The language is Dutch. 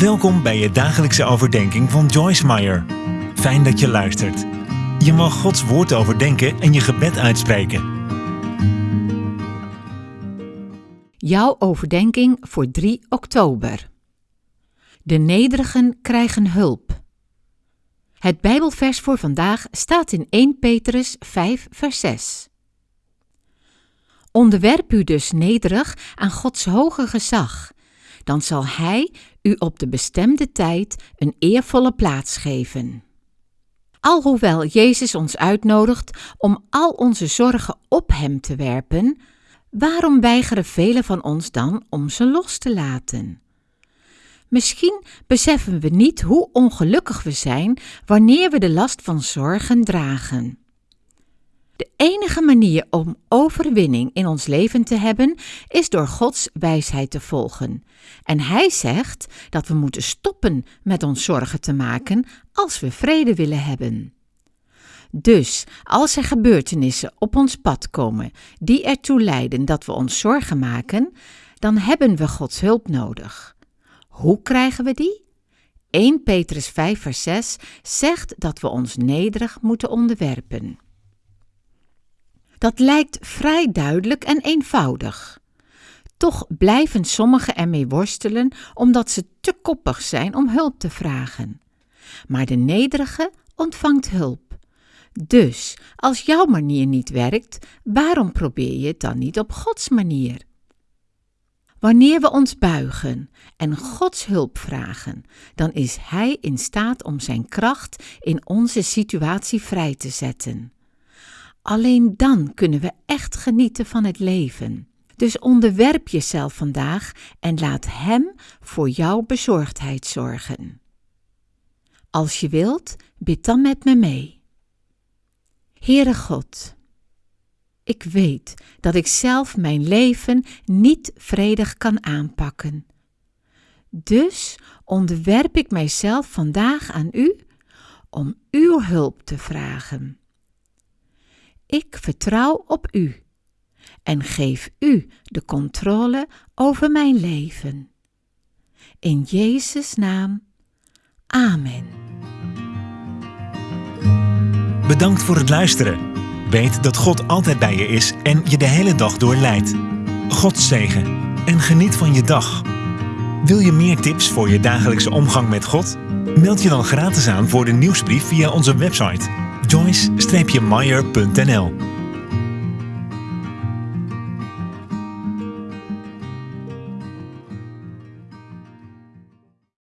Welkom bij je dagelijkse overdenking van Joyce Meyer. Fijn dat je luistert. Je mag Gods woord overdenken en je gebed uitspreken. Jouw overdenking voor 3 oktober. De nederigen krijgen hulp. Het Bijbelvers voor vandaag staat in 1 Petrus 5, vers 6. Onderwerp u dus nederig aan Gods hoge gezag dan zal Hij u op de bestemde tijd een eervolle plaats geven. Alhoewel Jezus ons uitnodigt om al onze zorgen op Hem te werpen, waarom weigeren velen van ons dan om ze los te laten? Misschien beseffen we niet hoe ongelukkig we zijn wanneer we de last van zorgen dragen. De enige manier om overwinning in ons leven te hebben is door Gods wijsheid te volgen. En Hij zegt dat we moeten stoppen met ons zorgen te maken als we vrede willen hebben. Dus als er gebeurtenissen op ons pad komen die ertoe leiden dat we ons zorgen maken, dan hebben we Gods hulp nodig. Hoe krijgen we die? 1 Petrus 5 vers 6 zegt dat we ons nederig moeten onderwerpen. Dat lijkt vrij duidelijk en eenvoudig. Toch blijven sommigen ermee worstelen omdat ze te koppig zijn om hulp te vragen. Maar de nederige ontvangt hulp. Dus, als jouw manier niet werkt, waarom probeer je het dan niet op Gods manier? Wanneer we ons buigen en Gods hulp vragen, dan is Hij in staat om Zijn kracht in onze situatie vrij te zetten. Alleen dan kunnen we echt genieten van het leven. Dus onderwerp jezelf vandaag en laat Hem voor jouw bezorgdheid zorgen. Als je wilt, bid dan met me mee. Heere God, ik weet dat ik zelf mijn leven niet vredig kan aanpakken. Dus onderwerp ik mijzelf vandaag aan U om Uw hulp te vragen. Ik vertrouw op U en geef U de controle over mijn leven. In Jezus' naam. Amen. Bedankt voor het luisteren. Weet dat God altijd bij je is en je de hele dag door leidt. God zegen en geniet van je dag. Wil je meer tips voor je dagelijkse omgang met God? Meld je dan gratis aan voor de nieuwsbrief via onze website joyce-meyer.nl